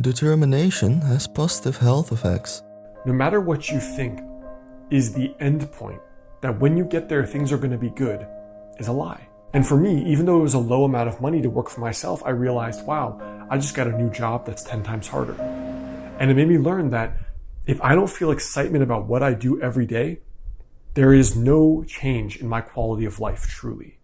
Determination has positive health effects. No matter what you think is the end point, that when you get there, things are going to be good, is a lie. And for me, even though it was a low amount of money to work for myself, I realized, wow, I just got a new job that's 10 times harder. And it made me learn that if I don't feel excitement about what I do every day, there is no change in my quality of life truly.